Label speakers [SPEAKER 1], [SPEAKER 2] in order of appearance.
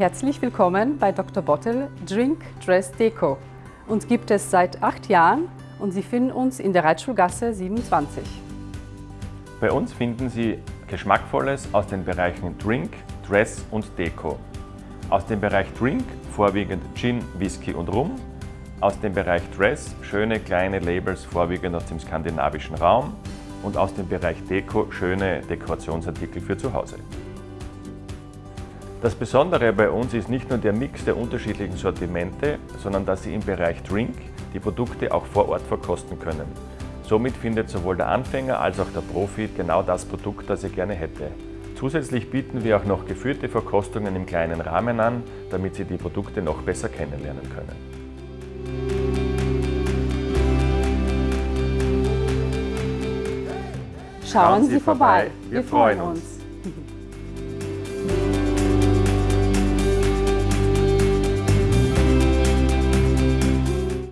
[SPEAKER 1] Herzlich willkommen bei Dr. Bottle Drink Dress Deco. Uns gibt es seit acht Jahren und Sie finden uns in der Reitschulgasse 27.
[SPEAKER 2] Bei uns finden Sie Geschmackvolles aus den Bereichen Drink, Dress und Deko. Aus dem Bereich Drink vorwiegend Gin, Whisky und Rum. Aus dem Bereich Dress schöne kleine Labels vorwiegend aus dem skandinavischen Raum. Und aus dem Bereich Deko schöne Dekorationsartikel für zu Hause. Das Besondere bei uns ist nicht nur der Mix der unterschiedlichen Sortimente, sondern dass Sie im Bereich Drink die Produkte auch vor Ort verkosten können. Somit findet sowohl der Anfänger als auch der Profi genau das Produkt, das er gerne hätte. Zusätzlich bieten wir auch noch geführte Verkostungen im kleinen Rahmen an, damit Sie die Produkte noch besser kennenlernen können.
[SPEAKER 1] Schauen Sie vorbei, wir freuen uns.